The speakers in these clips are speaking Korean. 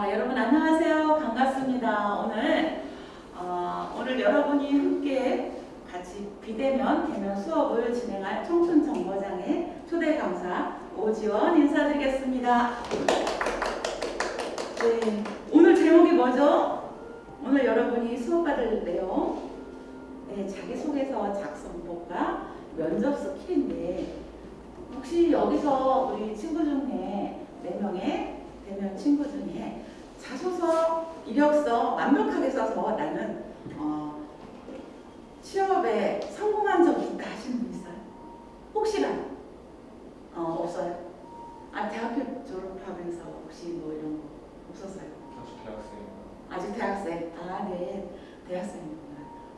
아, 여러분 안녕하세요. 반갑습니다. 오늘 어, 오늘 여러분이 함께 같이 비대면 대면 수업을 진행할 청춘정거장의 초대 강사 오지원 인사드리겠습니다. 네, 오늘 제목이 뭐죠? 오늘 여러분이 수업받을 내용 네, 자기소개서 작성법과 면접 스킬인데 혹시 여기서 우리 친구 중에 4명의 대면 친구 중에 자소서, 이력서 완벽하게 써서 나는 어, 취업에 성공한 적이 있다 하시는 분 있어요? 혹시라도? 어, 없어요? 아, 대학교 졸업하면서 혹시 뭐 이런 거 없었어요? 아직 대학생입니다. 아직 대학생? 아, 네. 대학생이구나.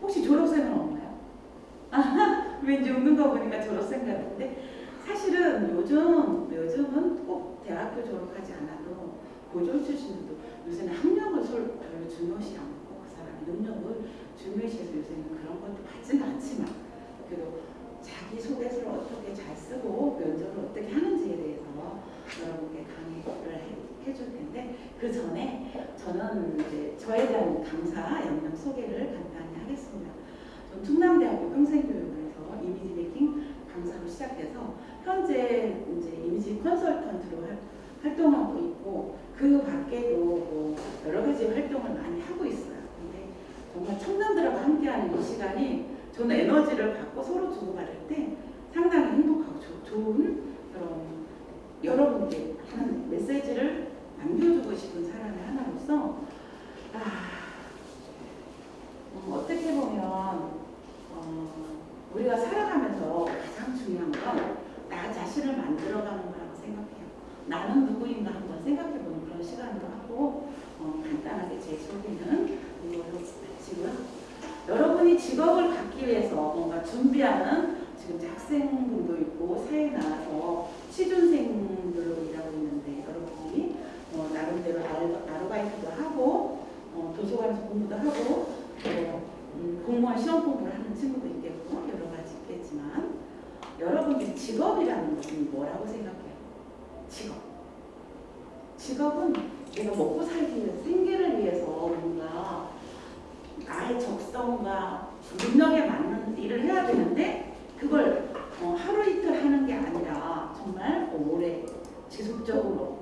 혹시 졸업생은 없나요? 아, 왠지 웃는 거 보니까 졸업생 같은데 사실은 요즘, 요즘은 꼭 대학교 졸업하지 않아도 고졸 출신들도 요새는 학력을 솔- 별로 중요시 않고 그 사람의 능력을 중요시해서 요새는 그런 것도 받지는 않지만 그래도 자기 소개서를 어떻게 잘 쓰고 면접을 어떻게 하는지에 대해서 여러분께 강의를 해- 해줄 텐데 그 전에 저는 이제 저에 대한 강사 역량 소개를 간단히 하겠습니다. 전 충남대학교 평생교육원에서 이미지 메이킹 강사로 시작해서 현재 이제 이미지 컨설턴트로 활- 활동하고 있고 그 밖에도 뭐 여러 가지 활동을 많이 하고 있어요. 근데 정말 청년들하고 함께하는 이 시간이 저는 에너지를 받고 서로 주고받을 때 상당히 행복하고 조- 좋은 그런 여러분께 하는 메시지를 남겨주고 싶은 사람의 하나로서 아, 음, 어떻게 보면 어, 우리가 살아가면서 가장 중요한 건 나 자신을 만들어가는 거라고 생각해요. 나는 누구인가 한번 생각해보는 그런 시간으로 하고 어, 간단하게 제 소개는 이걸로 마치고요. 여러분이 직업을 갖기 위해서 뭔가 준비하는 지금 학생분도 있고 사회 나와서 취준생들로 일하고 있는데 여러분이 어, 나름대로 아르- 아르바이트도 하고 어, 도서관에서 공부도 하고 또 음, 공무원 시험 공부를 하는 친구도 있겠고 여러 가지 있겠지만 여러분들 직업이라는 것은 뭐라고 생각해요? 직업. 직업은 내가 먹고 살기 위해서 생계를 위해서 뭔가 나의 적성과 능력에 맞는 일을 해야 되는데 그걸 어, 하루 이틀 하는 게 아니라 정말 오래 지속적으로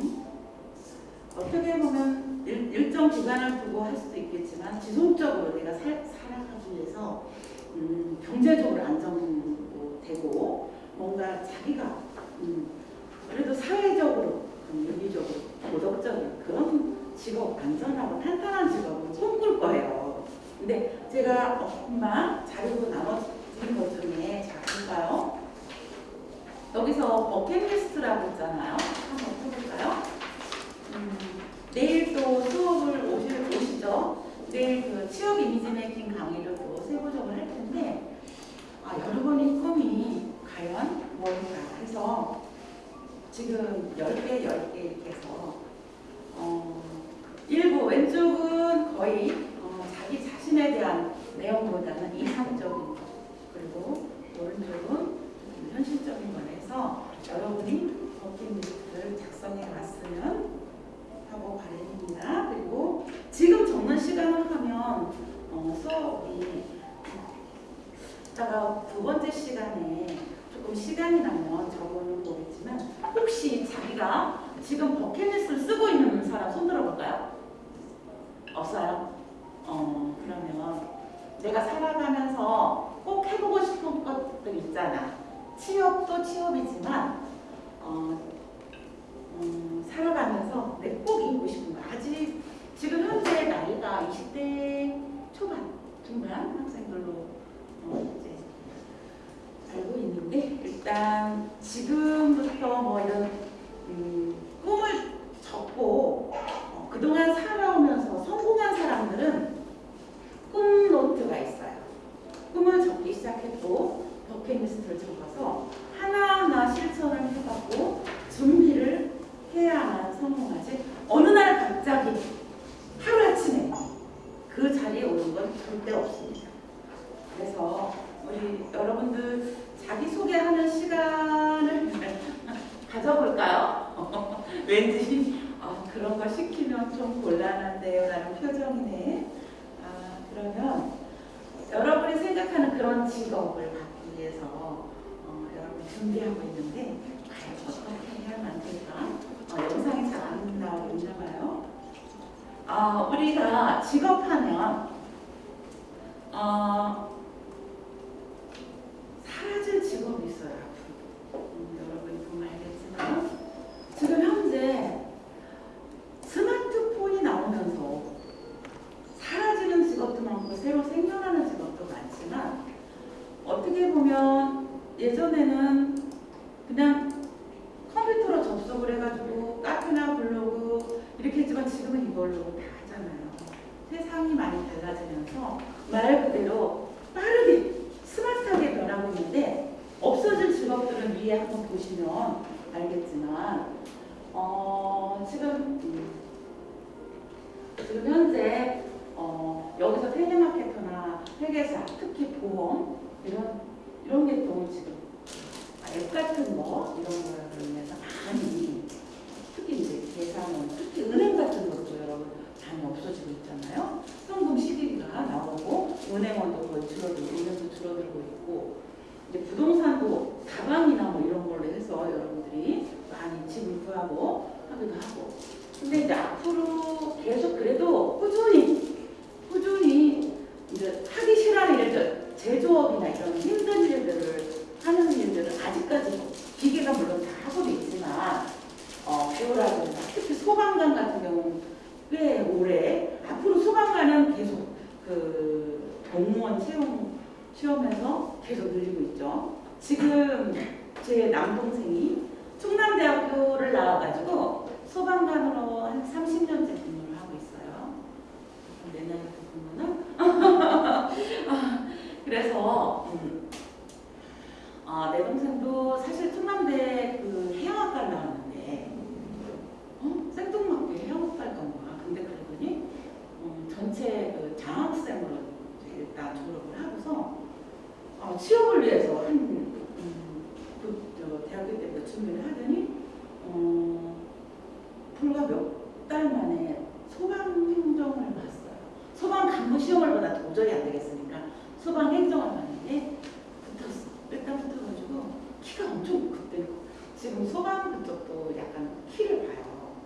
응? 어떻게 보면 일, 일정 기간을 두고 할 수도 있겠지만 지속적으로 내가 살, 살아가기 위해서 음, 경제적으로 안정도 되고 뭔가 자기가 음, 그래도 사회적으로 음, 윤리적으로 도덕적인 그런 직업 안전하고 탄탄한 직업을 꿈꿀 거예요. 근데 제가 어, 금방 자료로 나눠드린 것 중에 자 볼까요? 여기서 버킷리스트라고 있잖아요. 한번 해볼까요? 음, 내일 또 수업을 오실, 오시죠? 내일 그 취업 이미지 메이킹 강의를 또 세부적으로 할 텐데 아, 여러분의 꿈이 과연 뭘까 해서 지금 10개, 10개 이렇게 해서 어, 일부 왼쪽은 거의 어, 자기 자신에 대한 내용보다는 이상적인 것 그리고 오른쪽은 좀 현실적인 거에서 여러분이 버킷리스트를 작성해 왔으면 하고 바랍니다. 그리고 지금 적는 시간을 하면 어, 수업이 이따가 두 번째 시간에 조금 시간이 나면 적어는 보겠지만 혹시 자기가 지금 버킷리스트를 쓰고 있는 사람 손 들어볼까요? 없어요? 어 그러면 내가 살아가면서 꼭 해보고 싶은 것들 있잖아. 취업도 취업이지만 어, 음, 살아가면서 내가 꼭 이루고 싶은 거 아직 지금 현재 나이가 20대 초반, 중반 학생들로 어, 이제 알고 있는데 일단 지금부터 뭐 이런 음, 꿈을 적고 어, 그동안 살아오면서 성공한 사람들은 꿈 노트가 있어요. 꿈을 적기 시작했고 버킷리스트를 적어서 하나하나 실천을 해봤고 준비를 해야만 성공하지 어느 날 갑자기 하루아침에 그 자리에 오는 건 절대 없습니다. 그래서 우리 여러분들 자기소개하는 시간을 가져볼까요? 왠지 어, 아, 그런 거 시키면 좀 곤란한데요. 라는 표정이네. 아, 그러면 여러분이 생각하는 그런 직업을 받기 위해서 어, 여러분 준비하고 있는데 어떻게 해야 만들까? 어, 영상이 잘 안 나오고 있나 봐요. 어, 우리가 직업하면 어, 사라질 직업이 있어요. 앞으로. 음, 여러분이 보면 알겠지만 지금 현재 스마트폰이 나오면서 사라지는 직업도 많고 새로 생겨나는 직업도 많지만 어떻게 보면 예전에는 그냥 컴퓨터로 접속을 해가지고 카페나 블로그 이렇게 했지만 지금은 이걸로 다 하잖아요. 세상이 많이 달라지면서 말 그대로 빠르게 스마트하 게 변하고 있는데 없어질 직업들은 위에 한번 보시면 알겠지만 어, 지금 음, 지금 현재 어, 여기서 텔레마케터나 회계사, 특히 보험 이런 이런 계통은 지금 아, 앱 같은 거 이런 거로 인해서 많이 특히 이제 계산원, 특히 은행 같은 것도 여러분 많이 없어지고 있잖아요. 현금 시기가 나오고 은행원도 거의 줄어들고 은행도 줄어들고 있고 이제 부동산도 다방이나 뭐 이런 걸로 해서 여러분들이 많이 집을 구하고 하기도 하고. 근데 이제 앞으로 계속 그래도 꾸준히 꾸준히 이제 하기 싫어하는 일들 제조업이나 이런 힘든 일들을 하는 일들은 아직까지 기계가 물론 다 하고도 있지만 어, 배우라든가 특히 소방관 같은 경우는 꽤 오래 앞으로 소방관은 계속 그 공무원 채용 시험에서 계속 늘리고 있죠. 지금 제 남동생이 충남대학교를 나와가지고 소방관으로 한 30년째 근무를 하고 있어요. 내 나이부터 보면은 그래서 음, 아, 내 동생도 사실 충남대 그 해양학과를 나왔는데 어? 생뚱맞게 해양학과를 간 거야. 근데 그러더니 음, 전체 그 장학생으로 일단 졸업을 하고서 어, 취업을 위해서 한 음, 그, 저, 대학교 때부터 준비를 하더니 어, 불과 몇 달 만에 소방 행정을 봤어요. 소방 간부 시험을 보다 도저히 안 되겠으니까 소방 행정을 봤는데 붙었어. 일단 붙어가지고 키가 엄청 그때 지금 소방 그쪽도 약간 키를 봐요.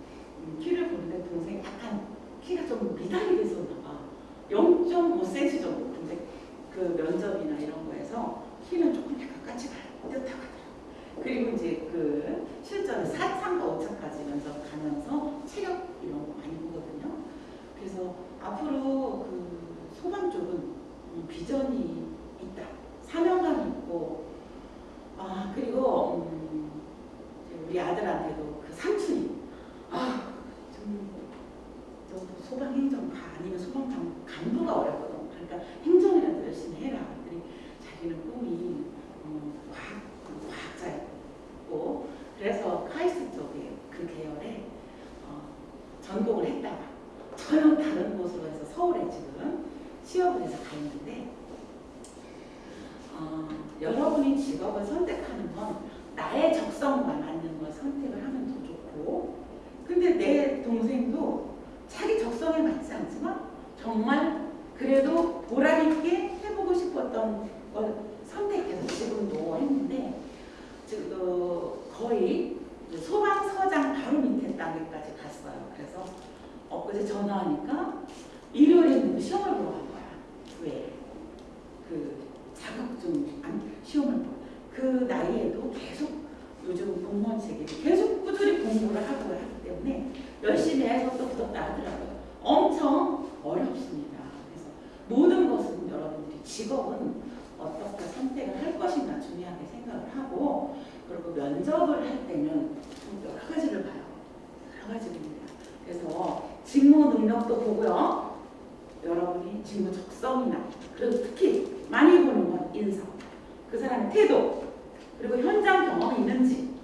음, 키를 보는데 동생이 약간 키가 좀 미달이 됐었나 봐. 0.5cm 정도. 근데 그 면접이나 이런 거에서 키는 조금 약간 까치가 듯하고 하더라고요. 그리고 이제 그 실전에 4차과 5차까지 면접 가면서 체력 이런 거 많이 보거든요. 그래서 앞으로 그 소방 쪽은 음, 비전이 있다. 사명감이 있고 아 그리고 음, 우리 아들한테도 그 삼촌이 아 좀 좀 소방 행정 가 아니면 소방 간- 간부가 어렵거든. 그러니까 행정이라도 열심히 해라. 꿈이 어, 과학 과학 자였고 그래서 카이스트 쪽에 그 계열에 어, 전공을 했다가 전혀 다른 곳으로 해서 서울에 지금 취업을 해서 가 있는데 어, 여러분이 직업을 선택하는 건 나의 적성과 맞는 걸 선택을 하면 더 좋고 근데 내 동생도 자기 적성에 맞지 않지만 정말 그래도 보람 있게 해보고 싶었던 걸 선택해서 지금도 했는데 지금 그 거의 소방서장 바로 밑에 단계까지 갔어요. 그래서 엊그제 전화하니까 일요일에 시험을 보러 간 거야. 왜? 그 자격증 아니 시험을 보. 그 나이에도 계속 요즘 공무원 체계이 계속 꾸준히 공부를 하고 하기 때문에 열심히 해서 또 붙었다 하더라고요. 엄청 어렵습니다. 그래서 모든 것은 여러분들이 직업은 어떻게 선택을 할 것인가 중요하게 생각을 하고 그리고 면접을 할 때는 좀 여러 가지를 봐요. 여러 가지입니다. 그래서 직무 능력도 보고요. 여러분이 직무 적성이나 그리고 특히 많이 보는 건 인성, 그 사람의 태도, 그리고 현장 경험이 있는지,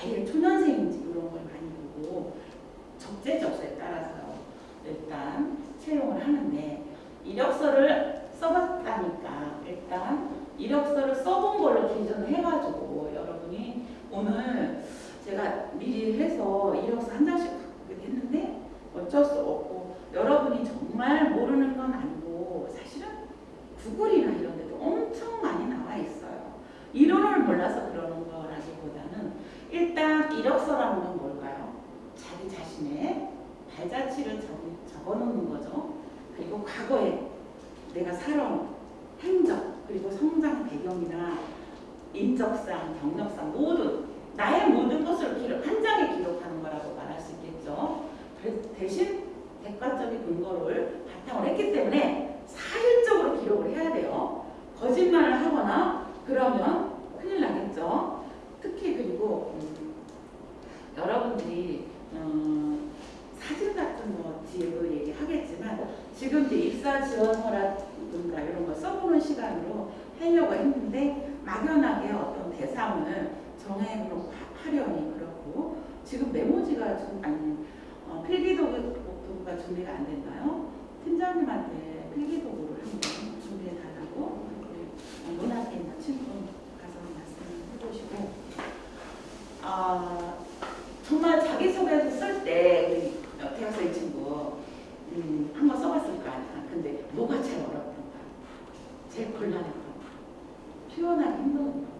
아예 초년생인지 이런 걸 많이 보고 적재적소에 따라서 일단 채용을 하는데 이력서를 써봤다니까 일단 이력서를 써본 걸로 기준을 해가지고 여러분이 오늘 제가 미리 해서 이력서 한 장씩 했는데 어쩔 수 없고 여러분이 정말 모르는 건 아니고 사실은 구글이나 이런 데도 엄청 많이 나와 있어요. 이론을 몰라서 그러는 거라기보다는 일단 이력서라는 건 뭘까요? 자기 자신의 발자취를 적어놓는 거죠. 그리고 과거에 내가 살아온 행적 그리고 성장 배경이나 인적상, 경력상 모든 나의 모든 것을 기록, 한 장에 기록하는 거라고 말할 수 있겠죠. 대- 대신 객관적인 근거를 바탕으로 했기 때문에 사실적으로 기록을 해야 돼요. 거짓말을 하거나 그러면 큰일 나겠죠. 특히 그리고 음, 여러분들이 음, 사진 같은 거 뒤에도 얘기하겠지만 지금 입사 지원서 라든가 이런 거 써보는 시간으로 하려고 했는데 막연하게 어떤 대상을 정해놓고 하려니 그렇고 지금 메모지가 좀 아니 어, 필기도구가 준비가 안 됐나요? 팀장님한테 필기도구를 한번 준비해 달라고 문학에 있는 친구 가서 말씀을 해보시고 아 정말 자기소개서 쓸때 우리 대학생 친구 음, 한번 써봤을 거 아니야. 근데 뭐가 제일 어렵던가? 제일 곤란했던 거. 표현하기 힘든 거.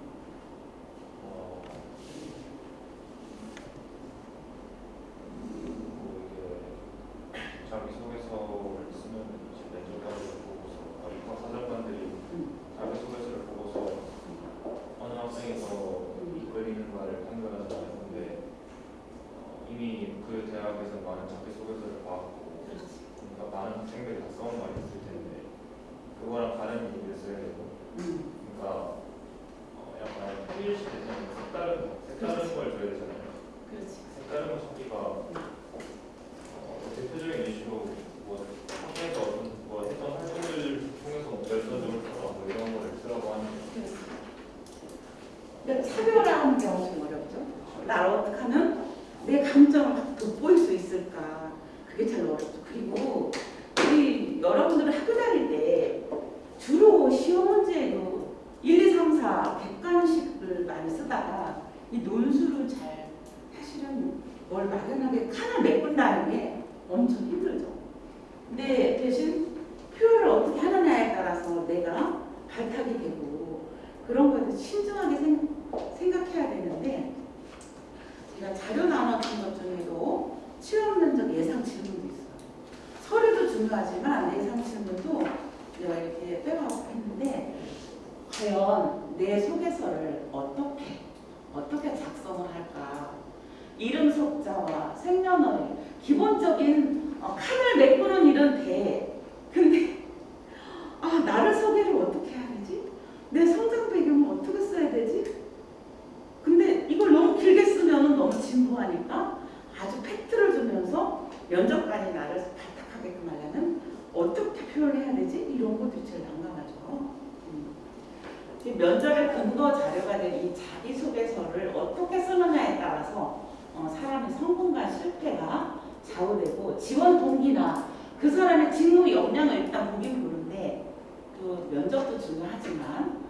근거 자료가 된 이 자기소개서를 어떻게 쓰느냐에 따라서 어, 사람의 성공과 실패가 좌우되고 지원 동기나 그 사람의 직무 역량을 일단 보긴 보는데 그 면접도 중요하지만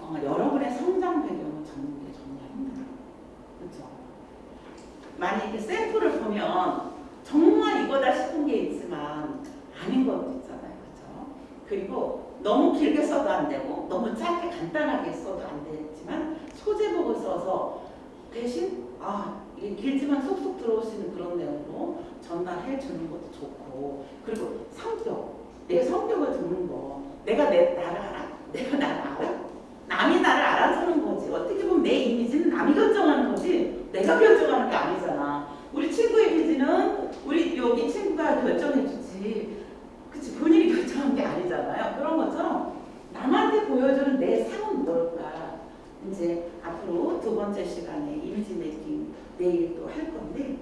어, 여러분의 성장 배경을 적는 게 정말 힘들어요. 그렇죠? 만약 이렇게 샘플을 보면 정말 이거다 싶은 게 있지만 아닌 것도 있잖아요. 그렇죠? 그리고 너무 길게 써도 안 되고 너무 짧게 간단하게 써도 안 되지만 소제복을 써서 대신 아 이게 길지만 쏙쏙 들어올 수 있는 그런 내용으로 전달해 주는 것도 좋고. 그리고 성격. 내 성격을 듣는 거. 내가 내 나를 알아? 내가 나를 알아? 남이 나를 알아주는 거지. 어떻게 보면 내 이미지는 남이 결정하는 거지. 내가 결정하는 게 아니잖아. 우리 친구 이미지는 우리 여기 친구가 결정해 주지 그치 본인이 결정한 게 아니잖아요. 그런 것처럼 남한테 보여주는 내 상은 뭘까? 이제 앞으로 두 번째 시간에 이미지 메이킹 내일 또 할 건데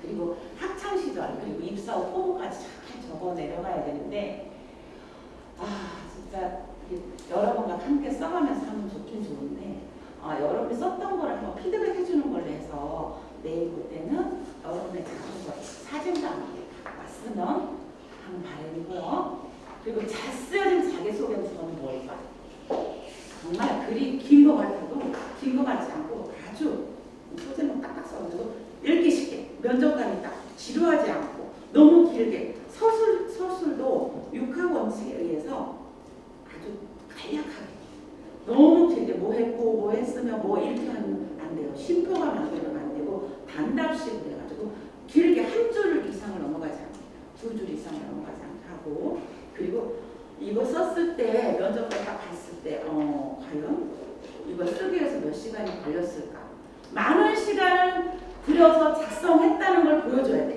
그리고 학창 시절 그리고 입사 후 포부까지 잘 적어 내려가야 되는데 아 진짜 여러분과 함께 써가면서 하면 좋긴 좋은데 아, 여러분이 썼던 거를 한번 피드백 해주는 걸로 해서 내일 볼 때는 여러분의 작품 사진도 함께 왔으면 하는 바람이고요. 그리고 잘 쓰여진 자기소개서는 뭘까? 정말 글이 긴 것 같아도 긴 것 같지 않고 아주 소제목 딱딱 써가지고 읽기 쉽게 면접관이 딱 지루하지 않고 너무 길게 서술 서술도 육하 원칙에 의해서 아주 간략하게 너무 길게 뭐 했고 뭐 했으면 뭐 이렇게 하면 안 돼요 쉼표가 만들면 안 되고 단답식으로 해가지고 길게 한 줄 이상을 두 줄 이상 넘어가지 않고. 그리고 이거 썼을 때 면접관 딱 봤을 때 어, 과연 이거 쓰기 위해서 몇 시간이 걸렸을까? 많은 시간을 들여서 작성했다는 걸 보여줘야 돼.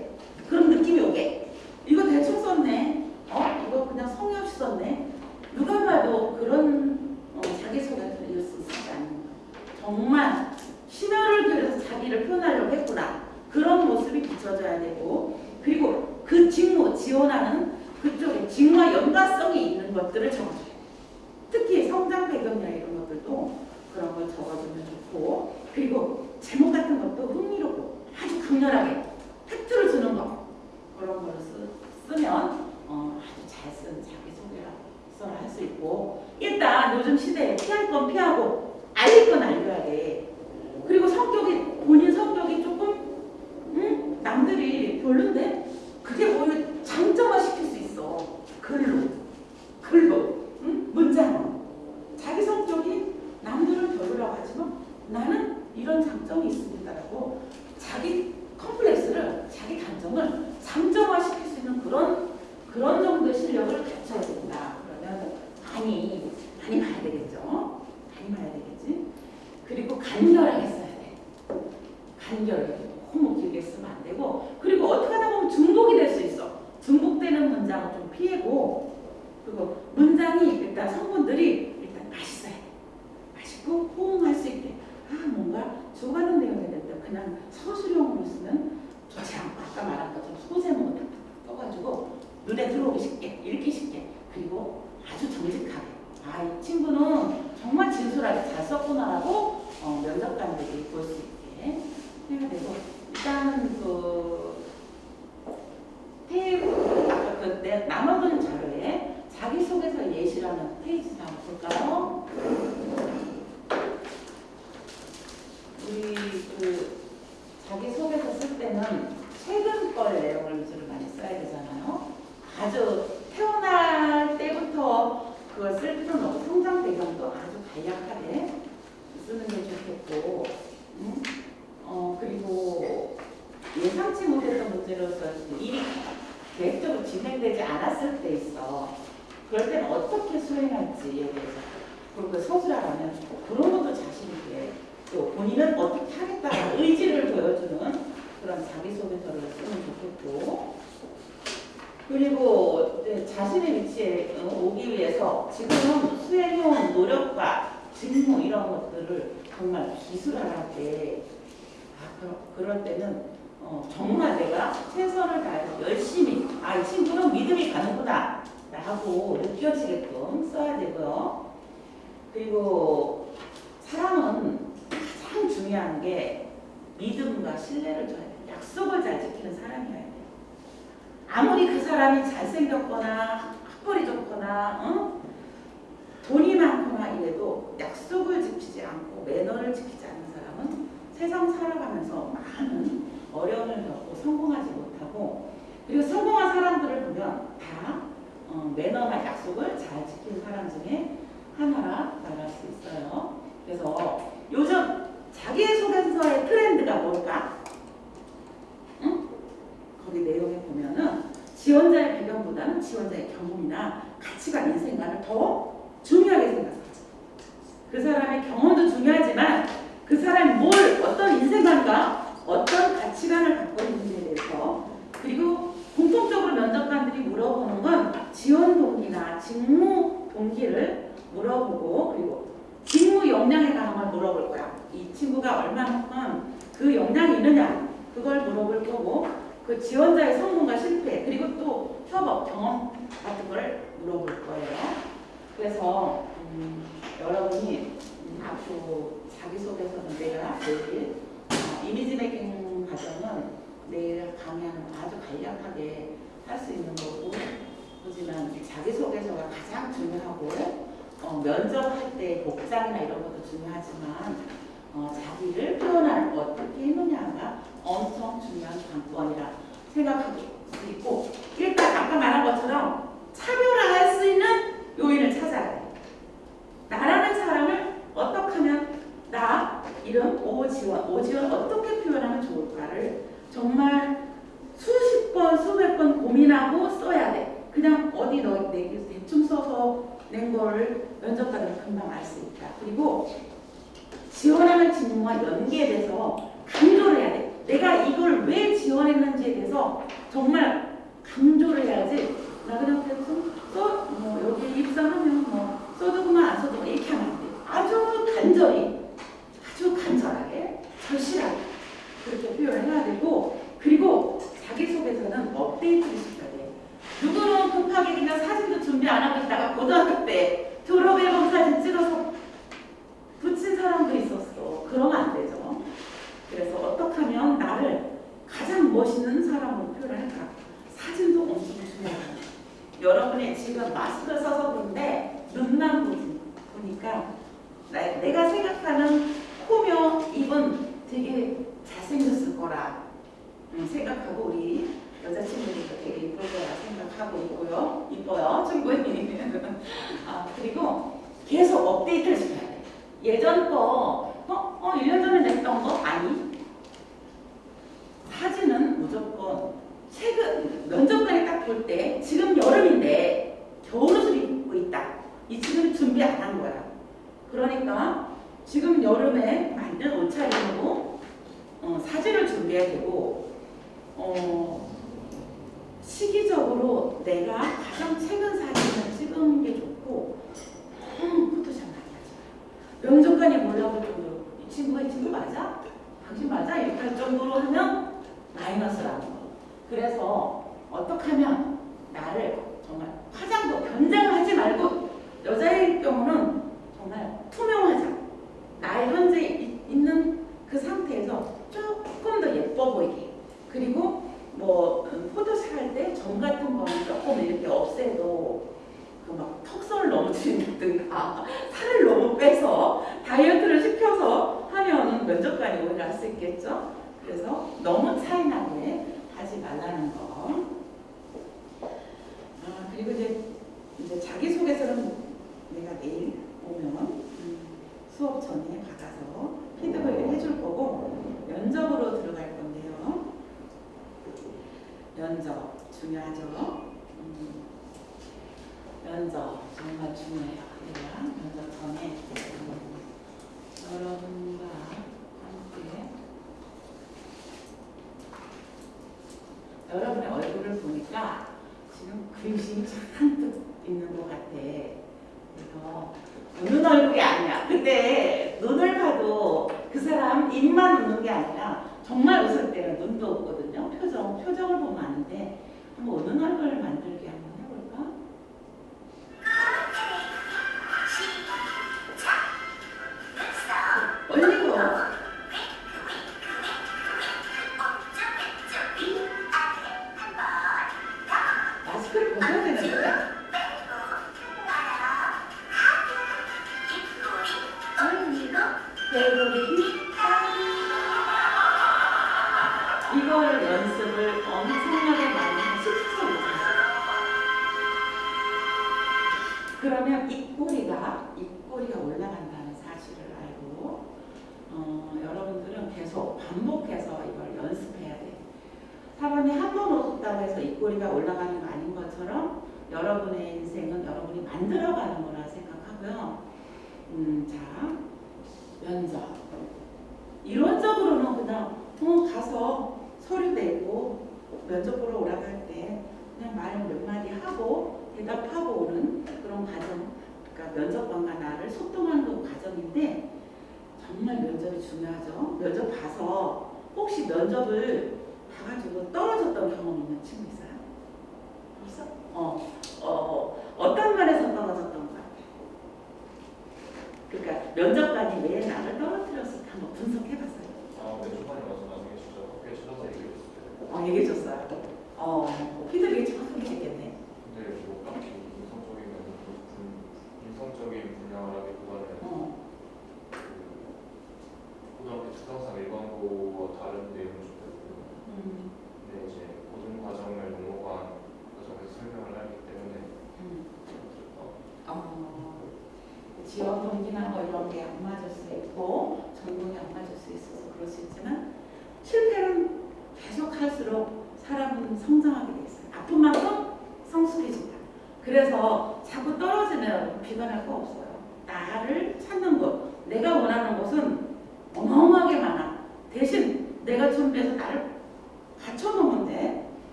那你 사람의 경험도 중요하지만 그 사람이 뭘 어떤 인생관과 어떤 가치관을 갖고 있는지에 대해서 그리고 공통적으로 면접관들이 물어보는 건 지원 동기나 직무 동기를 물어보고 그리고 직무 역량에 관한 걸 물어볼 거야. 이 친구가 얼마만큼 그 역량이 있느냐 그걸 물어볼 거고 그 지원자의 성공과 실패 그리고 또 협업 경험 같은 걸 물어볼 거예요. 그래서 음, 여러분이 앞으로 자기소개서는 내가 내일 아, 이미지 매킹 과정은 내일 강의하는 아주 간략하게 할 수 있는 거고 하지만 자기소개서가 가장 중요하고 어, 면접할 때 복장이나 이런 것도 중요하지만 어, 자기를 표현할 어떻게 했느냐가 엄청 중요한 관건이라 생각할 수 있고 일단 아까 말한 것처럼 차별화할 수 있는 요인을 찾아야 돼. 나라는 사람을 어떻게 하면 나 이름 오지원, 오지원 어떻게 표현하면 좋을까를 정말 수십 번, 수백 번 고민하고 써야 돼. 그냥 어디 너 내기 대충 써서 낸 거를 면접관은 금방 알 수 있다. 그리고 지원하는 질문과 연계돼서 강조를 해야 돼. 내가 이걸 왜 지원했는지에 대해서 정말 강조를 해야지 나 그냥 대충 써뭐 여기 입사하면 뭐 써도 그만 안 써도 뭐, 이렇게 하면 돼. 아주 간절히, 아주 간절하게, 절실하게 그렇게 표현을 해야 되고 그리고 자기소개서는 업데이트를 시켜야 돼. 누구는 급하게 그냥 사진도 준비 안 하고 있다가 고등학교 때 졸업앨범 사진 찍어서 붙인 사람도 있었어. 그러면 안 되죠. 그래서 어떻게 하면 나를 가장 멋있는 사람으로 표현을 할까? 사진도 엄청 중요하다. 여러분의 지금 마스크를 써서 그런데 눈만 보니까 나, 내가 생각하는 코며 입은 되게 잘생겼을 거라 음, 생각하고 우리 여자친구들도 되게 이쁠 거라 생각하고 있고요. 이뻐요, 충분히. 아, 그리고 계속 업데이트를 시켜야 돼. 예전 거, 어, 어, 1년 전에 냈던 거? 아니. 사진은 무조건 최근 면접관이 딱볼 때 지금 여름인데 겨울 옷을 입고 있다. 이 지금 준비 안 한 거야. 그러니까 지금 여름에 만든 옷차림으로 어, 사진을 준비해야 되고 어, 시기적으로 내가 가장 최근 사진을 찍은 게 좋고 음, 포토샵 많이 마. 면접관이 몰라볼 정도로 이 친구가 이 친구 맞아? 당신 맞아? 이렇게 할 정도로 하면 마이너스라는 거. 그래서 어떻게 하면 나를 정말 화장도 변장을 하지 말고 여자의 경우는 정말 투명하자. 나의 현재 이- 있는 그 상태에서 조금 더 예뻐 보이게. 그리고 뭐 음, 포토샵 할때 점 같은 거는 조금 이렇게 없애도 그막 턱선을 너무 줄인다든가 살을 너무 빼서 다이어트를 시켜서 하면은 면접관이 오히려 할수 있겠죠. 그래서 너무 차이 나게 하지 말라는 거. 아 그리고 이제 이제 자기 소개서는 내가 내일 오면 음, 수업 전에 받아서 피드백을 해줄 거고 면접으로 들어갈 건데요. 면접 중요하죠. 음, 면접 정말 중요해요. 우리가 면접 전에 음, 여러분과 함께 여러분의 얼굴을 보니까 지금 근심이 잔뜩 있는 것 같아. 웃는 얼굴이 아니야. 근데 눈을 봐도 그 사람 입만 웃는 게 아니라 정말 웃을 때는 눈도 웃거든요. 표정, 표정을 보면 아는데 한번 웃는 얼굴을 만들기 한번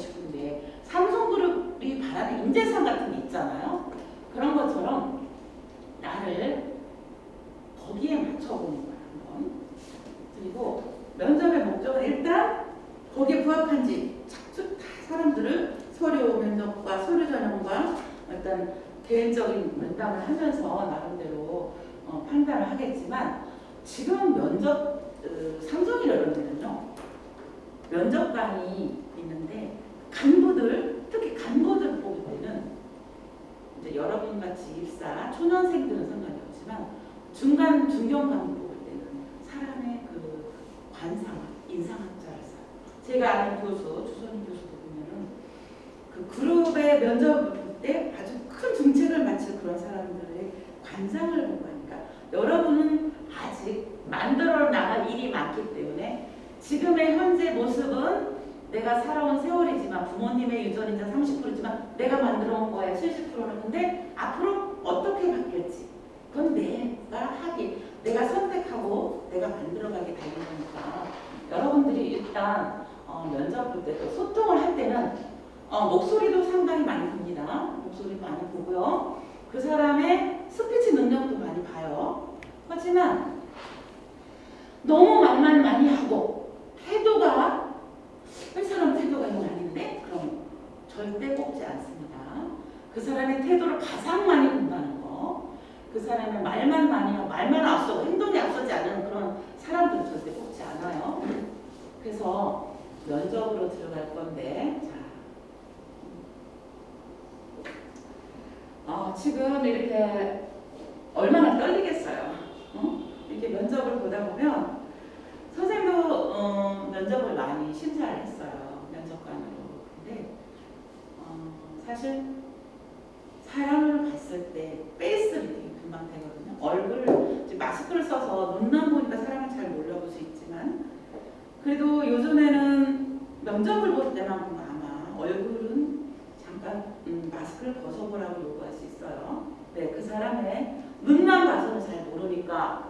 싶은데 삼성그룹이 바라는 인재상 같은 게 있잖아요. 그런 것처럼 나를 거기에 맞춰보는 거야 한번. 그리고 면접의 목적은 일단 거기에 부합한지 착수 다 사람들을 서류 면접과 서류 전형과 일단 개인적인 면담을 하면서 나름대로 어, 판단을 하겠지만 지금 면접 어, 삼성이라 그러면요 면접관이 있는데 간부들 특히 간부들 뽑을 때는 이제 여러분 같이 입사 초년생들은 상관이 없지만 중간 중견 간부 뽑을 때는 사람의 그 관상 인상학자를 써요. 제가 아는 교수 주선희 교수도 보면은 그 그룹의 면접 때 아주 큰 중책을 마칠 그런 사람들의 관상을 보고 하니까 여러분은 아직 만들어 나갈 일이 많기 때문에 지금의 현재 모습은 내가 살아온 세월이지만 부모님의 유전이자 30%지만 내가 만들어 온 거에 70%는 근데 앞으로 어떻게 바뀔지 그건 내가 하기 내가 선택하고 내가 만들어가기 달린 거니까 여러분들이 일단 어, 면접 볼 때 또 소통을 할 때는 어, 목소리도 상당히 많이 봅니다. 목소리도 많이 보고요. 그 사람의 스피치 능력도 많이 봐요. 하지만 너무 말만 많이 하고 태도가 이 사람 태도가 이건 아닌데 그럼 절대 뽑지 않습니다. 그 사람의 태도를 가장 많이 본다는 거. 그 사람의 말만 많이 하고 말만 앞서고 행동이 앞서지 않는 그런 사람들은 절대 뽑지 않아요. 그래서 면접으로 들어갈 건데 자. 어, 지금 이렇게 얼마나 떨리겠어요. 어? 이렇게 면접을 보다 보면 선생님도 어, 면접을 많이 심사를 했어요. 면접관으로. 근데 어, 사실 사람을 봤을 때 face reading이 금방 되거든요. 얼굴 마스크를 써서 눈만 보니까 사람을 잘 몰라볼 수 있지만 그래도 요즘에는 면접을 볼 때만큼 아마 얼굴은 잠깐 음, 마스크를 벗어보라고 요구할 수 있어요. 네, 그 사람의 눈만 봐서는 잘 모르니까 어,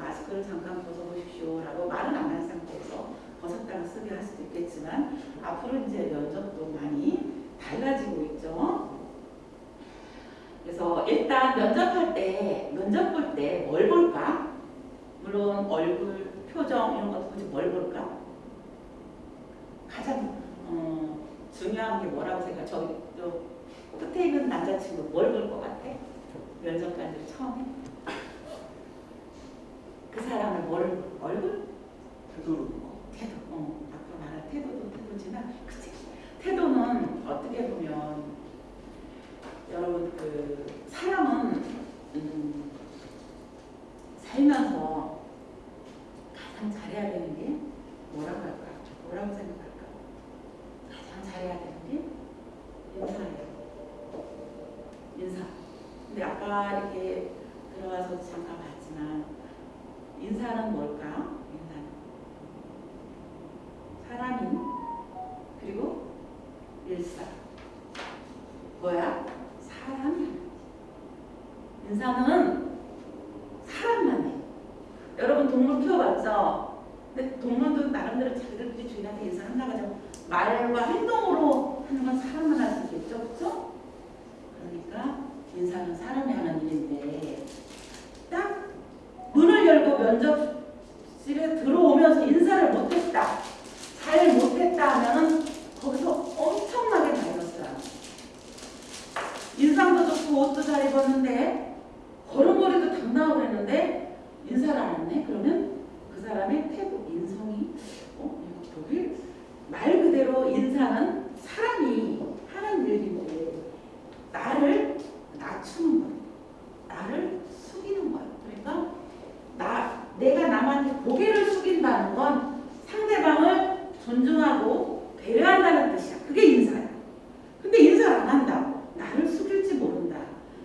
마스크를 잠깐 벗어보십시오라고 말은 안 한 상태에서 벗었다가 쓰게 할 수도 있겠지만 앞으로 이제 면접도 많이 달라지고 있죠. 그래서 일단 면접할 때 면접 볼 때 뭘 볼까? 물론 얼굴, 표정 이런 것도 보지 뭘 볼까? 가장 어, 중요한 게 뭐라고 생각? 저기 또 끝에 있는 남자친구 뭘 볼 것 같아? 면접관들 처음에 그 사람을 뭘 얼굴? 보고 태도. 어, 앞으로 말할 태도도 태도지만 그치? 태도는 어떻게 보면 여러분 그 사람은 음, 살면서 가장 잘해야 되는 게 뭐라고 할까? 뭐라고 생각할까? 가장 잘해야 되는 게 인사예요. 인사. 근데 아까 이렇게 들어와서 잠깐 봤지만 인사는 뭘까? 인사는 사람인 그리고 일사 뭐야? 사람 인사는 사람만 해 여러분 동물 키워봤죠? 근데 동물도 나름대로 자기들끼리 주인한테 인사한다고 하죠 말과 행동으로 하는 건 사람만 할 수 있겠죠? 그렇죠? 그러니까 인사는 사람이 하는 일인데 면접실에 들어오면서 인사를 못했다, 잘 못했다 하면은 거기서 엄청나게 마이너스야. 인상도 좋고 옷도 잘 입었는데 걸음걸이도 당당하고 그랬는데 인사를 안 했네? 그러면 그 사람의 태도, 인성이 어? 내가 보길 말 그대로 인사는 사람이 하는 일인데 나를 낮추는 거예요. 나를 숙이는 거예요. 그러니까 나 내가 남한테 고개를 숙인다는 건 상대방을 존중하고 배려한다는 뜻이야. 그게 인사야. 근데 인사를 안 한다고 나를 숙일지 모른다.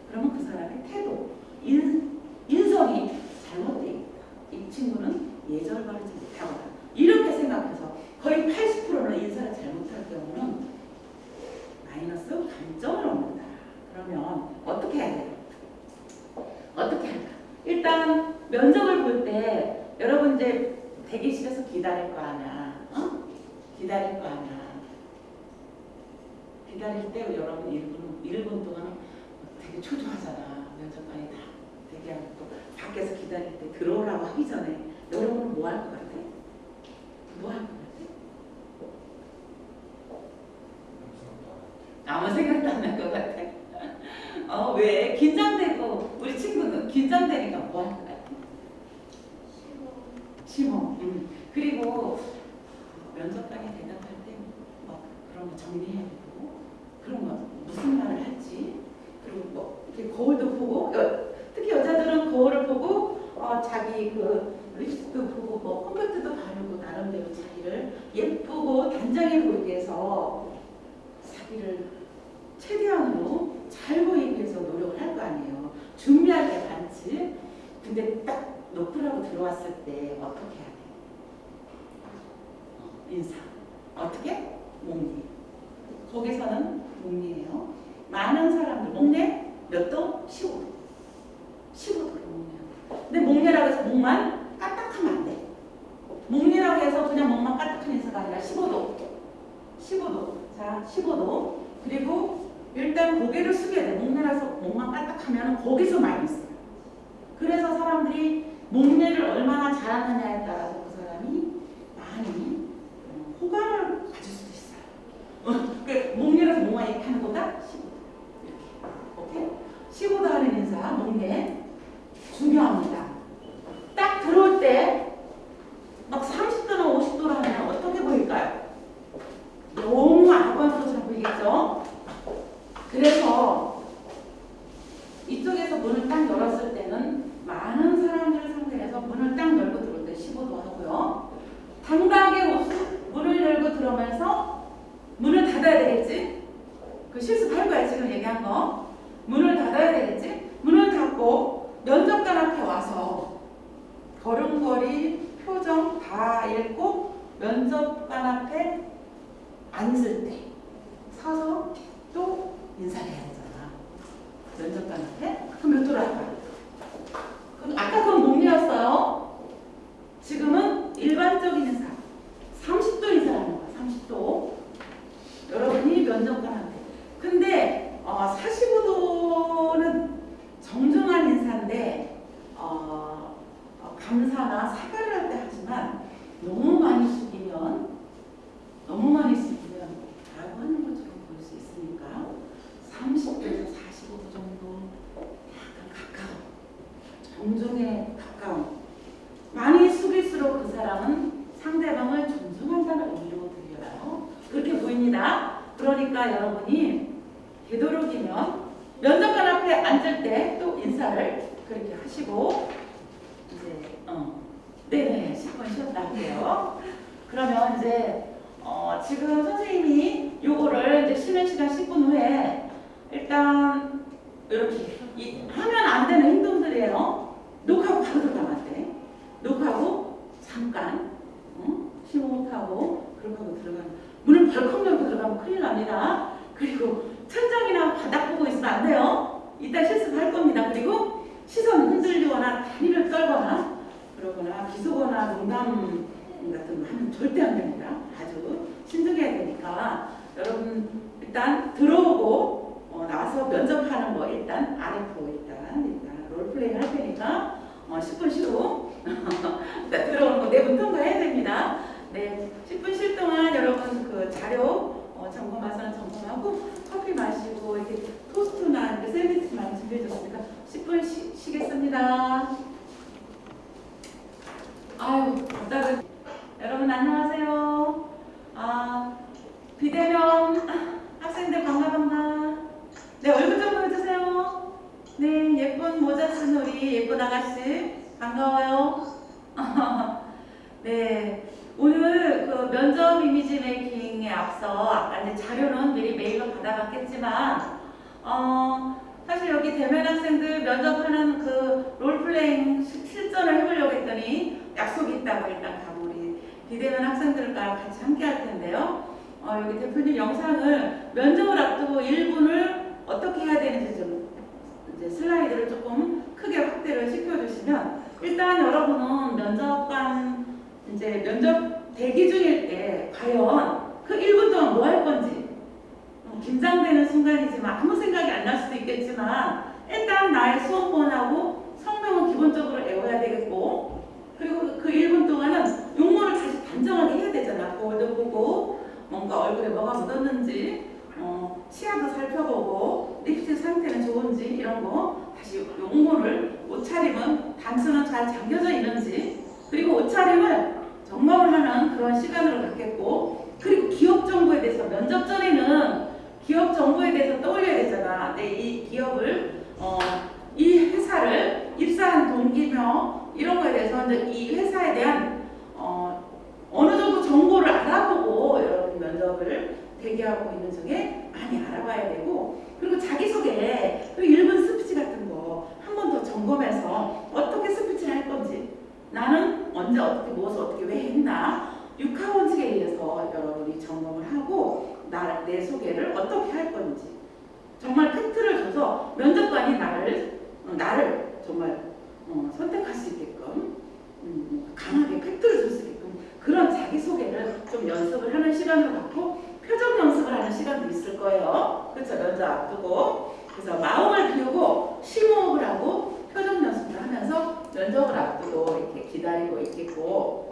그러면 그 사람의 태도, 인, 인성이 잘못되어 있다. 이 친구는 예절 바르지 못하거나 이렇게 생각해서 거의 80%는 인사를 잘못할 경우는 마이너스 감점을 얻는다. 그러면 어떻게 해야 돼요? 어떻게 할까? 일단 면접을 볼 때 여러분 이제 대기실에서 기다릴 거 아니야. 어? 기다릴 거 아니야. 기다릴 때 여러분 1분, 1분 동안 되게 초조하잖아. 면접관이 다 대기하고 또 밖에서 기다릴 때 들어오라고 하기 전에 여러분은 뭐 할 것 같아? 뭐 할 것 같아? 아무 생각도 안 날 것 같아. 어, 왜? 긴장되고, 우리 친구는 긴장되니까 뭐 할 것 같아? 심호. 음. 그리고 면접관이 대답할 때 뭐 그런 거 정리해야 되고, 그런 거 무슨 말을 할지, 그리고 뭐 이렇게 거울도 보고, 여, 특히 여자들은 거울을 보고, 어, 자기 그 립스틱도 보고, 뭐 컴팩트도 바르고, 나름대로 자기를 예쁘고 위해서 자기를 최대한으로 잘 보이기 위해서 노력을 할 거 아니에요. 준비할 게 많지. 근데 딱 노크라고 들어왔을 때 어떻게 해야 돼? 어, 인사. 어떻게? 목리. 거기서는 목리예요. 많은 사람들 목내 몇 도? 15도. 15도로 목내요. 근데 목내라고 해서 목만 까딱하면 안 돼. 목리라고 해서 그냥 목만 까딱한 인사가 아니라 15도. 15도. 자, 15도. 그리고 일단 고개를 숙여야 돼. 목내라서 목만 까딱하면 거기서 마이너스야. 그래서 사람들이 목내를 얼마나 잘하느냐에 따라서 그 사람이 많이 어, 호감을 가질 수도 있어요. 어, 그 목내라서 목만 이렇게 하는 것보다 15도. 이렇게. 오케이? 15도 하는 인사, 목내. 중요합니다. 딱 들어올 때 막 30도나 50도로 하면 어떻게 보일까요? 너무 아관스러워 보이겠죠? 그래서 이쪽에서 문을 딱 열었을 때는 많은 사람들을 상대해서 문을 딱 열고 들어올 때 15도 하고요. 당당하게 옷- 문을 열고 들어오면서 문을 닫아야 되겠지? 그 실습할 거야 지금 얘기한 거. 문을 닫아야 되겠지? 문을 닫고 면접관 앞에 와서 걸음걸이, 표정 다 읽고 면접관 앞에 앉을 때 서서 또 인사를 해야 되잖아. 면접관 앞에 그럼 몇 도로 할까? 그럼 아까 그건 목리였어요. 지금은 일반적인 인사. 30도 인사라는 거야. 30도. 여러분이 면접관한테. 근데 어, 45도는 정중한 인사인데 어, 어, 감사나 사과를 할 때 하지만 너무 많이 숙이면 대면 학생들 면접하는 그 롤플레잉 시- 실전을 해보려고 했더니 약속이 있다고 일단 가고 우리 비대면 학생들과 같이 함께 할 텐데요. 어, 여기 대표님 영상을 면접을 앞두고 1분을 어떻게 해야 되는지 좀 이제 슬라이드를 조금 크게 확대를 시켜주시면 일단 여러분은 면접관 이제 면접 대기 중일 때 과연 그 1분 동안 뭐 할 건지 어, 긴장되는 순간이지만 아무 생각이 안 날 수도 있겠지만 일단 나의 수업번하고 성명은 기본적으로 외워야 되겠고 그리고 그 1분 동안은 용모를 다시 단정하게 해야 되잖아. 거울도 보고 뭔가 얼굴에 뭐가 묻었는지 어, 치아도 살펴보고 립스틱 상태는 좋은지 이런 거 다시 용모를 옷차림은 단수는 잘 잠겨져 있는지 그리고 옷차림을 점검을 하는 그런 시간으로 갖겠고 그리고 기업 정보에 대해서 면접 전에는 기업 정보에 대해서 떠올려야 되잖아. 내 이 기업을 어, 이 회사를 입사한 동기며 이런 거에 대해서 이제 이 회사에 대한 어, 어느 정도 정보를 알아보고 여러분 면접을 대기하고 있는 중에 많이 알아봐야 되고 그리고 자기소개 그리고 1분 스피치 같은 거 한 번 더 점검해서 어떻게 스피치를 할 건지 나는 언제 어떻게 무엇을 어떻게 왜 했나 육하원칙에 의해서 여러분이 점검을 하고 나, 내 소개를 어떻게 할 건지. 정말 팩트를 줘서 면접관이 나를 어, 나를 정말 어, 선택할 수 있게끔 음, 강하게 팩트를 줄 수 있게끔 그런 자기 소개를 좀 연습을 하는 시간을 갖고 표정 연습을 하는 시간도 있을 거예요. 그렇죠 면접 앞두고. 그래서 마음을 비우고 심호흡을 하고 표정 연습을 하면서 면접을 앞두고 이렇게 기다리고 있겠고.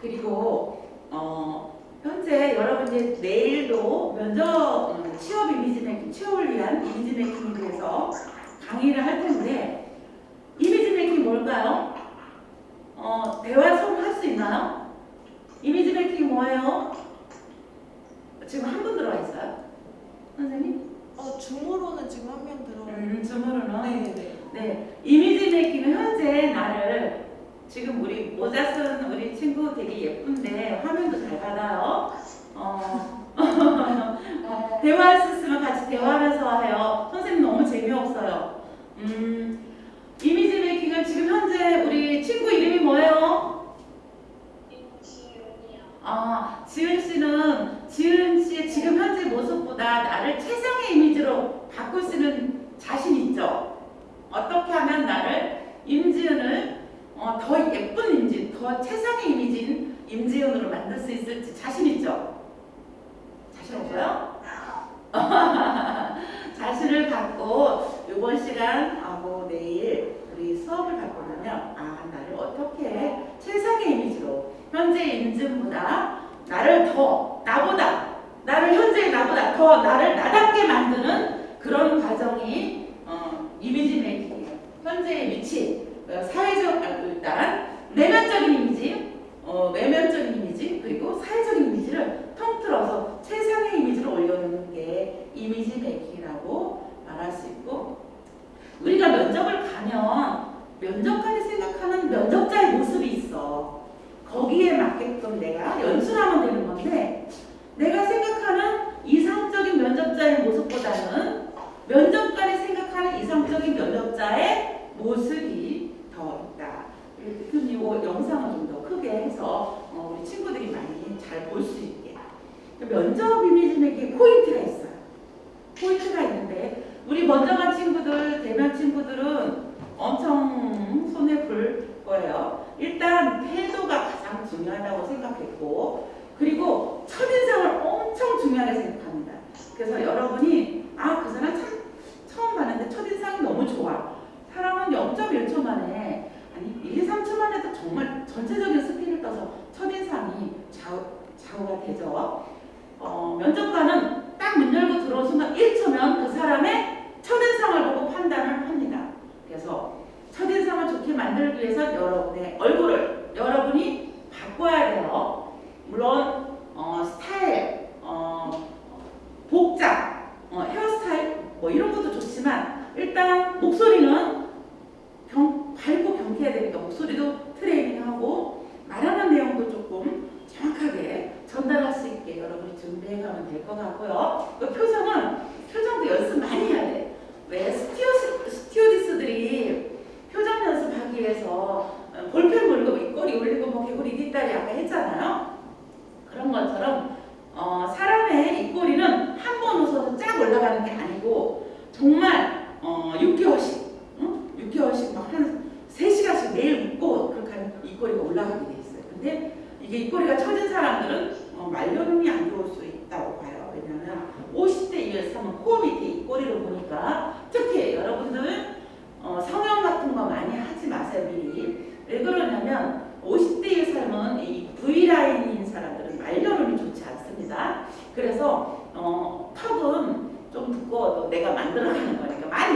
그리고 어, 현재 여러분이 내일도 면접 음, 취업 이미지 making 취업을 위한 이미지 making에 대해서 강의를 할 텐데 이미지 making 뭘까요? 어, 대화 수업 할수 있나요? 이미지 making 뭐예요? 지금 한 분 들어와 있어요? 선생님? 어, 줌으로는 지금 한 명 들어오고 음, 줌으로는 네네 네, 이미지 making은 현재 나를 지금 우리 모자 쓴 우리 친구 되게 예쁜데 화면도 잘 받아요. 어, 대화할 수 있으면 같이 대화하면서 해요. 선생님 너무 재미없어요. 음, 이미지 메이킹은 지금 현재 우리 친구 이름이 뭐예요? 아, 지은 씨는 지은 씨의 지금 현재 모습보다 나를 최상의 이미지로 바꿀 수 있는 자신 있죠? 어떻게 하면 나를 임지은을 어, 더 예쁜 임지은, 더 최상의 이미지인 임지은으로 만들 수 있을지 자신 있죠? 자신 없어요? 자신을 갖고 이번 시간 하고 내일 우리 수업을 갖고 나면 아 나를 어떻게 최상의 이미지로 현재 임지은보다 나를 더 나보다 나를 현재 나보다 더 나를 나답게 만드는 그런 과정이 어, 이미지 메이킹이에요. 현재의 위치, 어, 사회적 아, 일단 내면적인 이미지, 어, 외면적인 이미지 그리고 사회적인 이미지를 통틀어서 최상의 이미지를 올려놓는 게 이미지 메이킹이라고 말할 수 있고 우리가 면접을 가면 면접관이 생각하는 면접자의 모습이 있어. 거기에 맞게끔 내가 연출하면 되는 건데 내가 생각하는 이상적인 면접자의 모습보다는 면접관이 생각하는 이상적인 면접자의 모습이 더 있다. 대표님 이 영상을 좀 더 크게 해서 어, 우리 친구들이 많이 잘 볼 수 있게. 면접 이미지 making 포인트가 있어요. 포인트가 있는데 우리 먼저 간 친구들, 대면 친구들은 엄청 손해 볼 거예요. 일단 태도가 가장 중요하다고. 생각했고 그리고 첫인상을 엄청 중요하게 생각합니다. 그래서 여러분이 아 그 사람 참 처음 봤는데 첫인상이 너무 좋아. 사람은 0.1초 만에 아니 1, 2, 3초 만에도 정말 전체적인 스캔을 떠서 첫인상이 좌우, 좌우가 되죠. 어, 면접관은 딱 문 열고 들어온 순간 1초면 그 사람의 첫인상을 보고 판단을 합니다. 그래서 첫인상을 좋게 만들기 위해서 여러분의 얼굴을 여러분이 바꿔야 돼요. 물론 어, 스타일, 어, 복장, 어, 헤어스타일 뭐 이런 것도 좋지만 일단 목소리는 경, 밝고 경쾌해야 되니까 목소리도 트레이닝하고 말하는 내용도 조금 정확하게 전달할 수 있게 여러분이 준비해 가면 될 것 같고요. 그 표정은 표정도 연습 많이 해야 돼. 왜 스튜어, 스튜어디스들이 표정 연습하기 위해서 어, 볼펜 물고 입꼬리 올리고 뭐 개구리 뒷다리 아까 했잖아요. 그런 것처럼 어, 사람의 입꼬리는 한 번 웃어서 쫙 올라가는 게 아니고 정말 어, 6개월씩 응? 6개월씩 막한 3시간씩 매일 웃고 그렇게 하면 입꼬리가 올라가게 돼 있어요. 근데 이게 입꼬리가 처진 사람들은 어, 말려름이 안 좋을 수 있다고 봐요. 왜냐하면 50대 이상은 코 밑에 입꼬리를 보니까 특히 여러분들 어, 성형 같은 거 많이 하지 마세요 미리. 왜 그러냐면 50대 이상은 이 V라인인 사람들은 말려름이 좋지 않습니다. 그래서 어, 턱은 좀 두꺼워도 내가 만들어가는 거니까 많이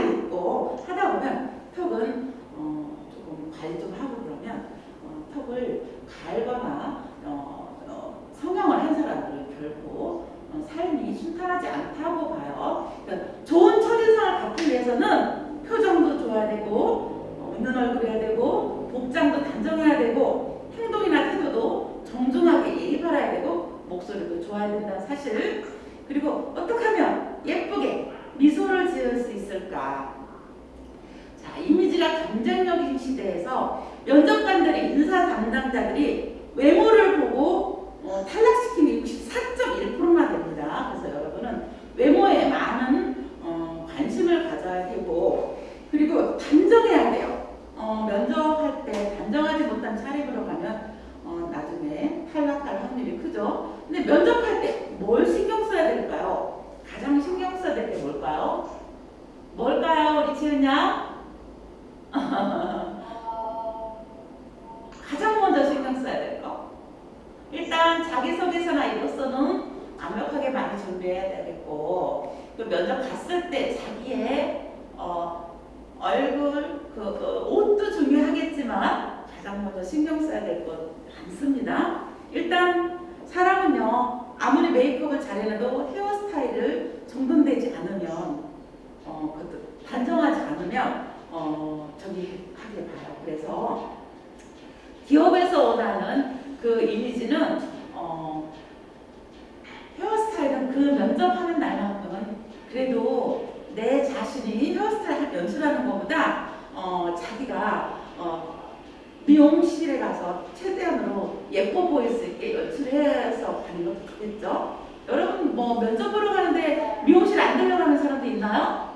뭐 면접 보러 가는데 미용실 안 들려가는 사람도 있나요?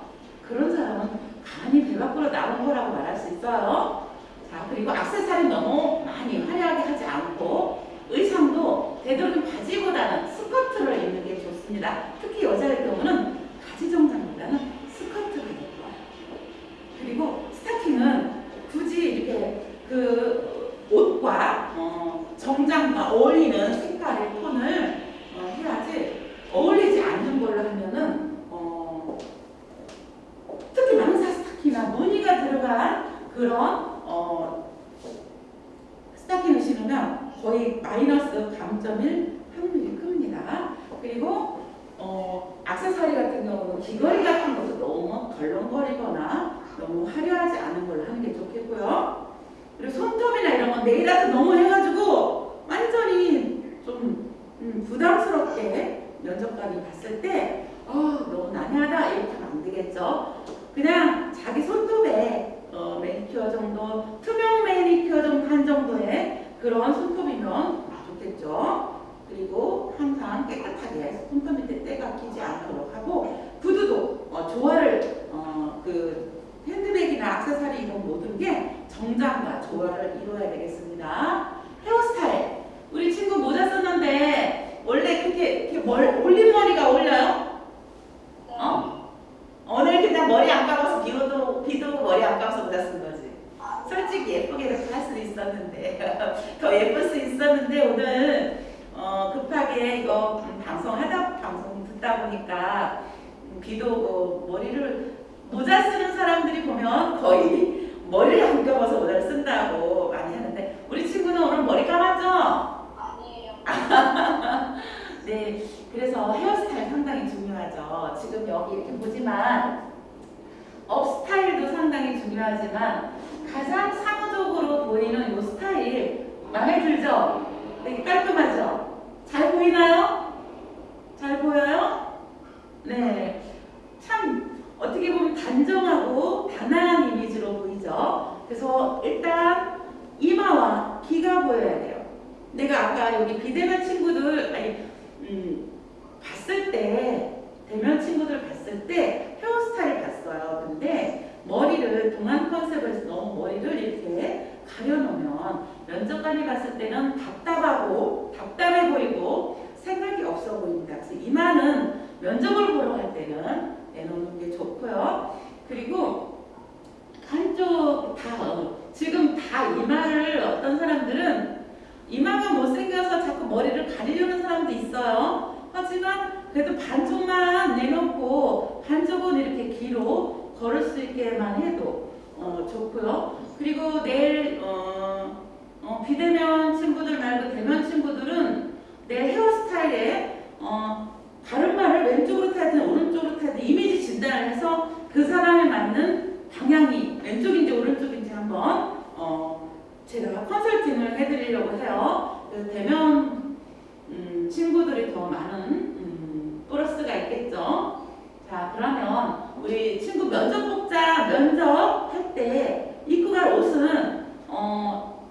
그런 사람은 가만히 배 밖으로 나온 거라고 말할 수 있어요. 자 그리고 악세사리 너무 많이 화려하게 하지 않고 의상도 되도록 바지보다는 스커트를 입는 게 좋습니다. 특히 여자의 경우는 바지 정장보다는 스커트가 더 좋아요. 그리고 스타킹은 굳이 이렇게 그 옷과 어, 정장과 어울리는 색깔의 톤을 어, 해야지 어울리지 않는 걸로 하면은 어, 특히 망사 스타킹이나 들어간 그런 어, 스타킹을 신으면 거의 마이너스 감점일 확률이 큽니다. 그리고 어, 악세사리 같은 경우는 귀걸이 같은 것도 너무 덜렁거리거나 너무 화려하지 않은 걸로 하는 게 좋겠고요. 그리고 손톱이나 이런 건 네일 아트 너무 해가지고 완전히 좀 음, 부담스럽게 면접관이 봤을 때 어, 너무 난해하다 이렇게 하면 안 되겠죠. 그냥 자기 손톱에 어, 매니큐어 정도, 투명 매니큐어 정도 한 정도의 그런 손톱이면 좋겠죠. 그리고 항상 깨끗하게 손톱 밑에 때가 끼지 않도록 하고 구두도 어, 조화를 어, 그 핸드백이나 악세사리 이런 모든 게 정장과 조화를 이루어야 되겠습니다. 헤어스타일 우리 친구 모자 썼는데 원래 그렇게, 이렇게 멀, 올린 머리가 올려요? 어? 오늘 그냥 머리 안 감아서 비도 비도 머리 안 감아서 못 왔은 거지. 아, 솔직히 예쁘게도 할 수 있었는데 더 예쁠 수 있었는데 오늘 어, 급하게 이거 방송 하다 방송 듣다 보니까 비도 오고 머리를 모자 쓰는 사람들이 보면 거의 머리를 안 감아서 모자를 쓴다고 많이 하는데 지금 여기 이렇게 보지만 업스타일도 상당히 중요하지만 가장 사무적으로 보이는 이 스타일 마음에 들죠? 되게 깔끔하죠? 잘 보이나요? 잘 보여요? 네, 참 어떻게 보면 단정하고 단아한 이미지로 보이죠? 그래서 일단 이마와 귀가 보여야 돼요. 내가 아까 여기 비대면 친구들 아니 음, 봤을 때 대면 친구들 봤을 때 헤어스타일 봤어요. 근데 머리를 동안 컨셉에서 너무 머리를 이렇게 가려놓으면 면접관이 봤을 때는 답답하고 답답해 보이고 생각이 없어 보입니다. 그래서 이마는 면접을 보러 갈 때는 내놓는 게 좋고요. 그리고 한쪽 다 어, 지금 다 이마를 어떤 사람들은 이마가 못생겨서 자꾸 머리를 가리려는 사람도 있어요. 하지만 그래도 반쪽만 내놓고 반쪽은 이렇게 뒤로 걸을 수 있게만 해도 어, 좋고요. 그리고 내일 어, 어, 비대면 친구들 말고 대면 친구들은 내 헤어스타일에 어, 바른말을 왼쪽으로 타든 오른쪽으로 타든 이미지 진단을 해서 그 사람에 맞는 방향이 왼쪽인지 오른쪽인지 한번 어, 제가 컨설팅을 해드리려고 해요. 대면 음, 친구들이 더 많은 음, 플러스가 있겠죠. 자 그러면 우리 친구 면접 복자 면접 할 때 입고 갈 옷은 어,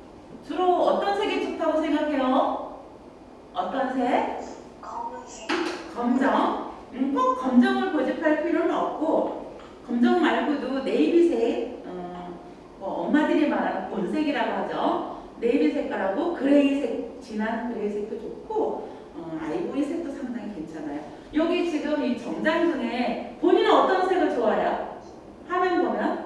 주로 어떤 색이 좋다고 생각해요? 어떤 색? 검은색. 검정. 음, 꼭 검정을 고집할 필요는 없고 검정 말고도 네이비색, 어, 뭐 엄마들이 말하는 곤색이라고 하죠. 네이비 색깔하고 그레이색, 진한 그레이색도 좋고 어, 아이보리 색도 상당히 괜찮아요. 여기 지금 이 정장 중에 본인은 어떤 색을 좋아해요? 화면 보면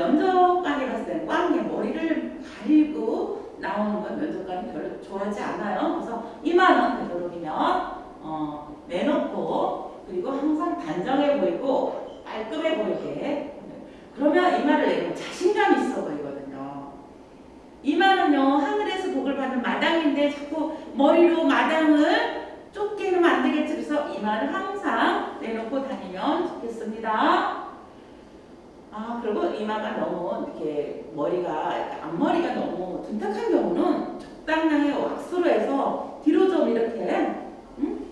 면접관이 때는 꽝에 머리를 가리고 나오는 건 면접관이 별로 좋아하지 않아요. 그래서 이마는 되도록이면 어, 내놓고 그리고 항상 단정해 보이고 깔끔해 보이게 그러면 이마를 내면 자신감 있어 보이거든요. 이마는요 하늘에서 복을 받는 마당인데 자꾸 머리로 마당을 하면 안 되겠지. 그래서 이마를 항상 내놓고 다니면 좋겠습니다. 아, 그리고 이마가 너무 이렇게 머리가, 앞머리가 너무 둔탁한 경우는 적당량의 왁스로 해서 뒤로 좀 이렇게, 음?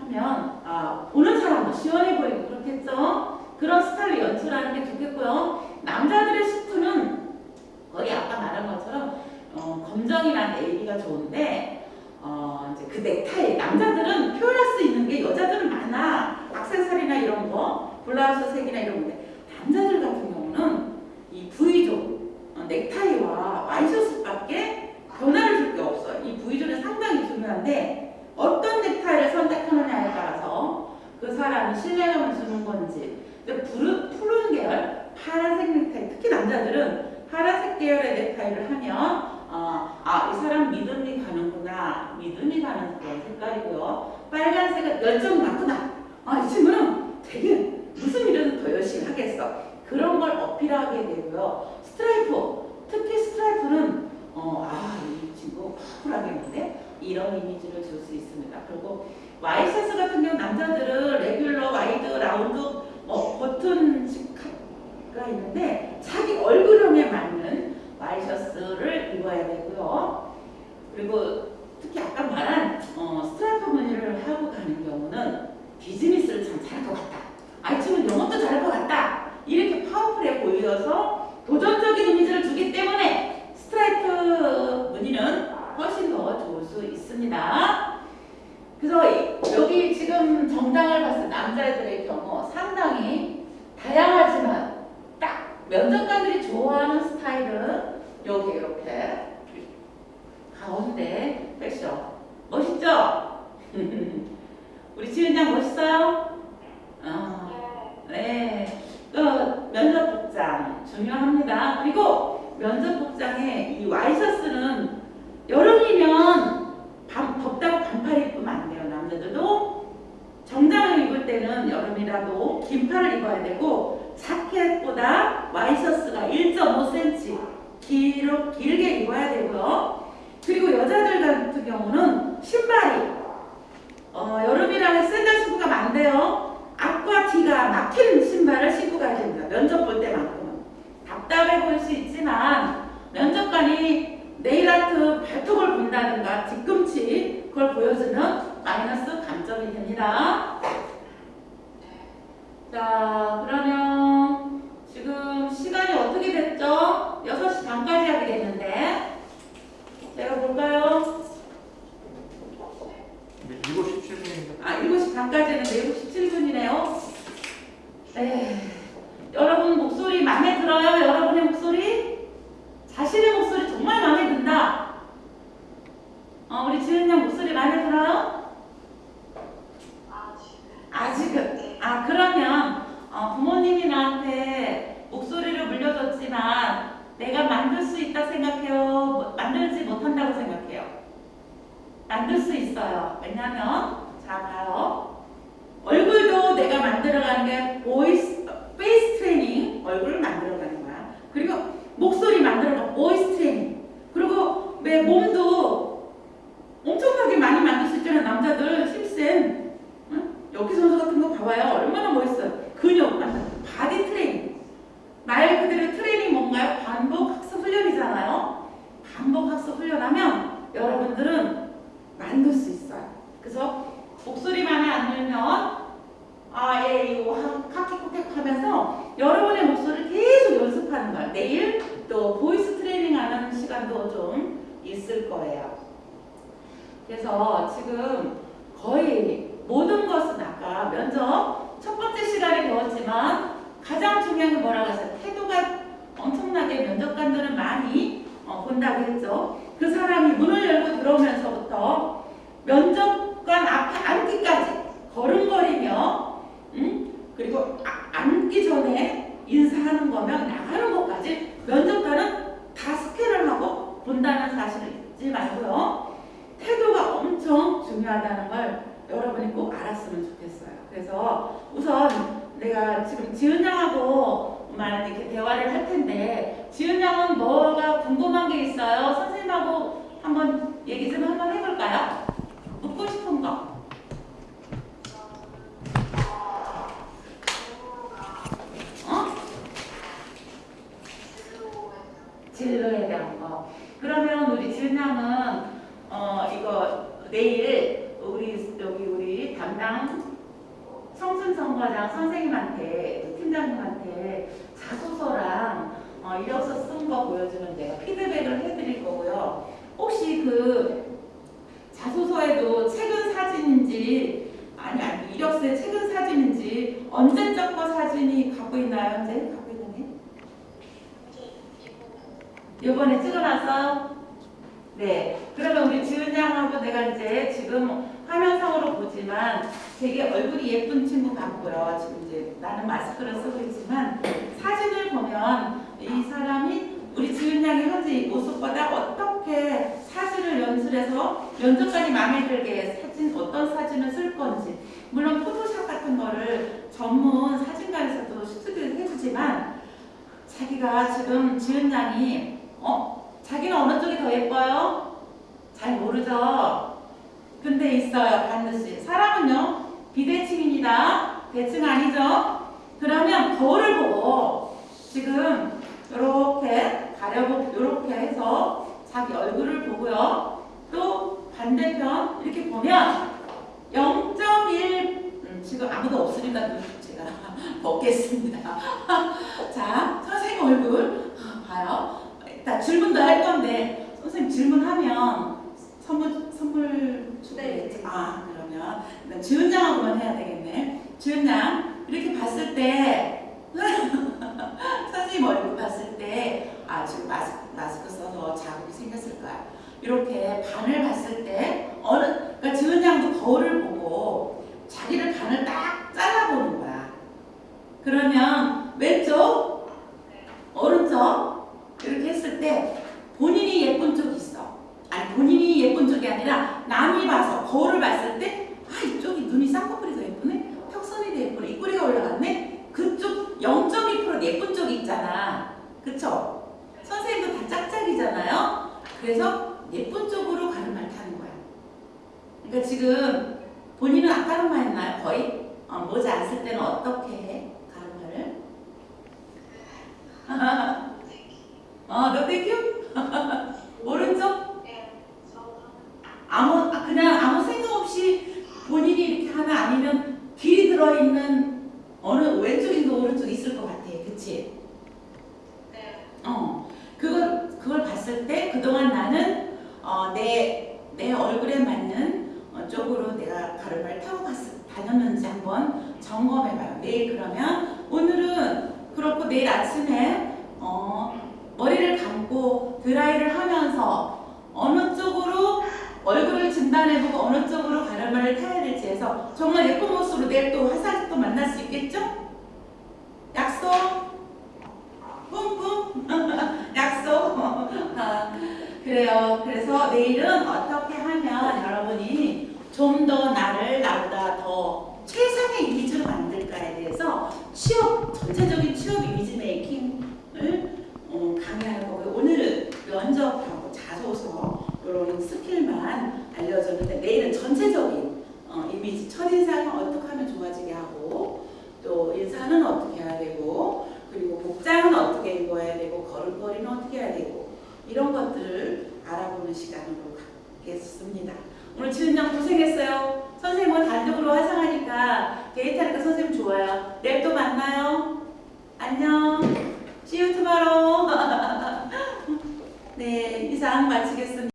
하면, 아, 보는 사람도 시원해 보이고 그렇겠죠? 그런 스타일을 연출하는 게 좋겠고요. 남자들의 수트는 거의 아까 말한 것처럼, 어, 검정이나 네이비가 좋은데, 어, 이제 그 넥타이 남자들은 표현할 수 있는 게 여자들은 많아 악세사리나 이런 거 블라우스 색이나 이런 건데 남자들 같은 경우는 이 V zone 어, 넥타이와 와이셔츠밖에 변화를 줄 게 없어요 이 V존이 상당히 중요한데 어떤 넥타이를 선택하느냐에 따라서 그 사람이 신뢰감을 주는 건지 근데 푸른, 푸른 계열 파란색 넥타이 특히 남자들은 파란색 계열의 넥타이를 하면 어, 아, 이 사람 믿음이 가는구나. 믿음이 가는 그런 색깔이고요. 빨간색은 열정이 많구나. 아, 이 친구는 되게 무슨 일은 더 열심히 하겠어. 그런 걸 어필하게 되고요. 스트라이프, 특히 스트라이프는 어, 아, 이 친구 파워풀하겠는데? 이런 이미지를 줄 수 있습니다. 그리고 와이셔츠 같은 경우 남자들은 regular, wide, 라운드, 뭐 버튼 식가 있는데 자기 얼굴형에 맞는 와이셔츠를 입어야 되고요. 그리고 특히 아까 말한 어, 스트라이프 무늬를 하고 가는 경우는 비즈니스를 참 잘할 것 같다. 만들 수 있어요. 왜냐면 자 봐요. 얼굴도 내가 만들어가는 게 보이스, 페이스 트레이닝 얼굴을 만들어 이번에 찍어놨어? 네. 그러면 우리 지은 양하고 내가 이제 지금 화면상으로 보지만 되게 얼굴이 예쁜 친구 같고요. 지금 이제 나는 마스크를 쓰고 있지만 사진을 보면 이 사람이 우리 지은 양의 현재 이 모습보다 어떻게 사진을 연출해서 면접관이 마음에 들게 사진 어떤 사진을 쓸 건지 물론 포토샵 같은 거를 전문 사진가에서도 스튜디오에서 해주지만 자기가 지금 지은 양이 어 자기는 어느 쪽이 더 예뻐요? 잘 모르죠. 근데 있어요 반드시 사람은요 비대칭입니다. 대칭 아니죠? 그러면 거울을 보고 지금 이렇게 가려보고 이렇게 해서 자기 얼굴을 보고요. 또 반대편 이렇게 보면 0.1 음, 지금 아무도 없으니까 제가 먹겠습니다. 자 선생님 얼굴 봐요. 일단 질문도 할 건데 선생님 질문하면 선물 선물 주겠지. 아 그러면 양하고 만 해야 되겠네. 지은 양 이렇게 봤을 때 선생님 얼굴 봤을 때 아 지금 마스크, 마스크 써서 자국이 생겼을 거야. 이렇게 반을 봤을 때 어느 그러니까 지은 양도 거울을 보고 자기를 반을 딱 잘라보는 거야. 그러면 왼쪽 오른쪽 이렇게 했을 때 본인이 예쁜 쪽이 있어. 아니 본인이 예쁜 쪽이 아니라 남이 봐서 거울을 봤을 때 아 이쪽이 눈이 쌍꺼풀이 더 예쁘네. 턱선이 더 예쁘네. 입꼬리가 올라갔네. 그쪽 0.2% 예쁜 쪽이 있잖아. 그쵸? 선생님도 다 짝짝이잖아요. 그래서 예쁜 쪽으로 가름을 타는 거야. 그러니까 지금 본인은 아까는만 했나요? 거의? 어, 모자 안 쓸 때는 어떻게 해?